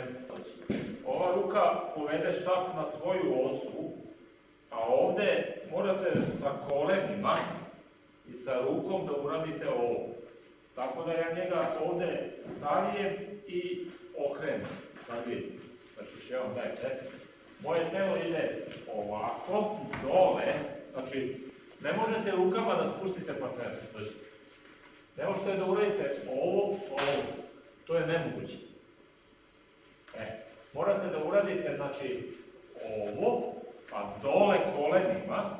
ne Ova ruka povede štap na svoju osu, a ovde morate sa kolenima i sa rukom da uradite ovo. Tako da ja njega ovde savijem i okrenem. Da vidite. Znači, još jedan dajte. Moje telo ide ovako, dole, znači, ne možete rukama da spustite partnera. Znači, ne možete da uradite ovo, ovo. To je nemoguće. E, morate da uradite, znači, ovo, pa dole kolenima,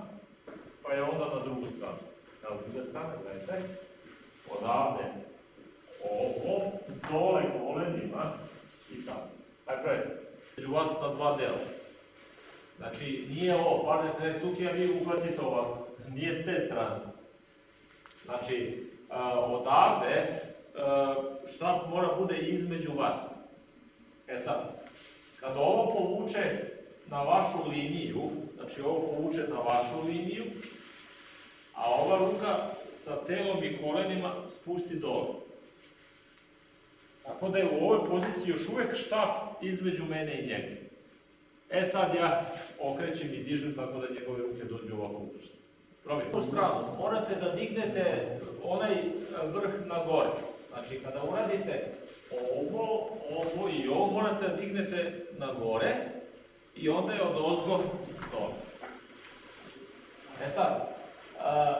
pa je onda na drugu stranu. Na drugu stranu, gledajte, odavde, ovo, dole kolenima i tako. Dakle, među vas na dva dela. Znači, nije ovo, padne cuki, a vi uhvatite ovako. Nije s te strane. Znači, odavde, šta mora bude između vas. E sad, kad ovo povuče na vašu liniju, znači ovo povuče na vašu liniju, a ova ruka sa telom i kolenima spusti dole. Tako da je u ovoj poziciji još uvek štap između mene i njega. E sad ja okrećem i dižem tako da njegove ruke dođu ovako u prstu. Probajte. U stranu morate da dignete onaj vrh na gore. Znači kada uradite ovo, ovo i ovo morate da dignete na gore i onda je od ozgo dole. E sad, a,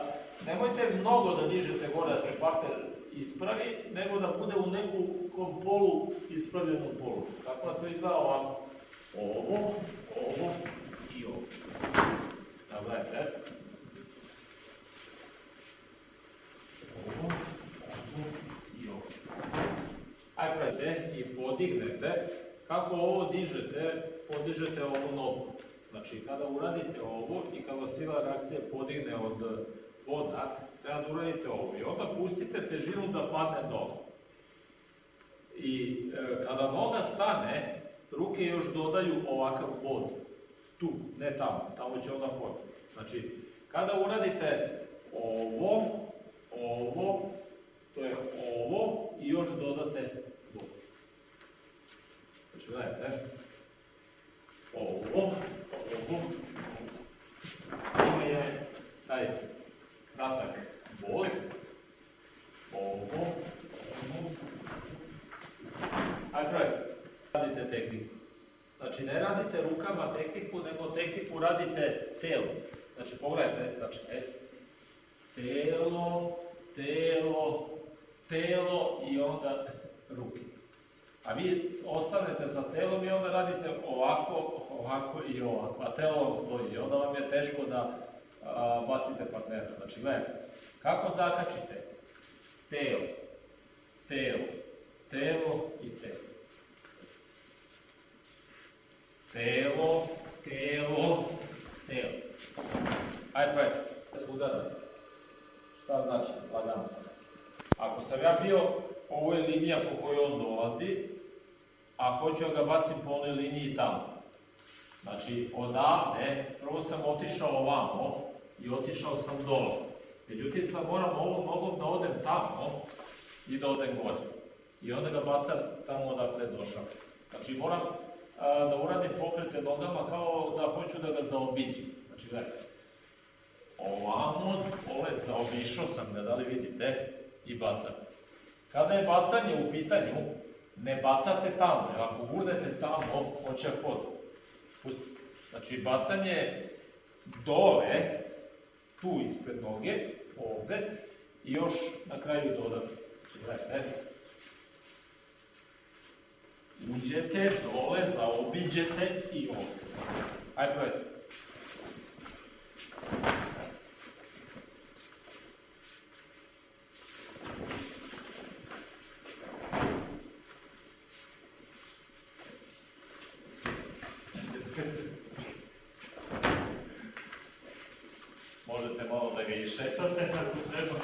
nemojte mnogo da dižete gore da se partner ispravi, nego da bude u nekom polu ispravljenom polu. Tako da to izgleda ovako. Ovo, ovo i ovo. Da gledajte. Ovo, ovo i ovo. Ajde gledajte i podignete. Kako ovo dižete, podižete ovu nogu. Znači, kada uradite ovo i kada sila reakcija podigne od voda, treba da uradite ovo. I onda pustite težinu da padne dole. I e, kada noga stane, ruke još dodaju ovakav bod. Tu, ne tamo, tamo će onda hod. Znači, kada uradite ovo, ovo, to je ovo i još dodate bod. Znači, gledajte, ovo, ovo, ima je taj kratak bod, ovo, ovo, ajde, radite tehniku. Znači, ne radite rukama tehniku, nego tehniku radite telo. Znači, pogledajte, znači, e, telo, telo, telo i onda ruke. A vi ostanete sa telom i onda radite ovako, ovako i ovako, a telo vam stoji i onda vam je teško da a, bacite. Znači, gledajte, kako zakačite? Telo, telo, telo i telo. Telo, telo, telo. Ajde, pravite. Udara. Šta znači? Lagano sam. Ako sam ja bio, ovo je linija po kojoj on dolazi, a hoću da ga bacim po onoj liniji tamo. Znači, odavde, prvo sam otišao ovamo i otišao sam dole. Međutim, sad moram ovom nogom da odem tamo i da odem gore. I onda ga bacam tamo odakle došao. Znači, moram da uradim pokrete nogama kao da hoću da ga zaobiđim. Znači, gledajte, ovamo, ove zaobišao sam ga, da li vidite, i bacam. Kada je bacanje u pitanju, ne bacate tamo, jer ako gurnete tamo, hoće hod. Pustite. Znači, bacanje dole, tu ispred noge, ovde, i još na kraju dodati. Znači, gledajte, uđete, dole, zaobiđete i ovdje. Ajde, probajte. Možete malo ga išetate ako treba.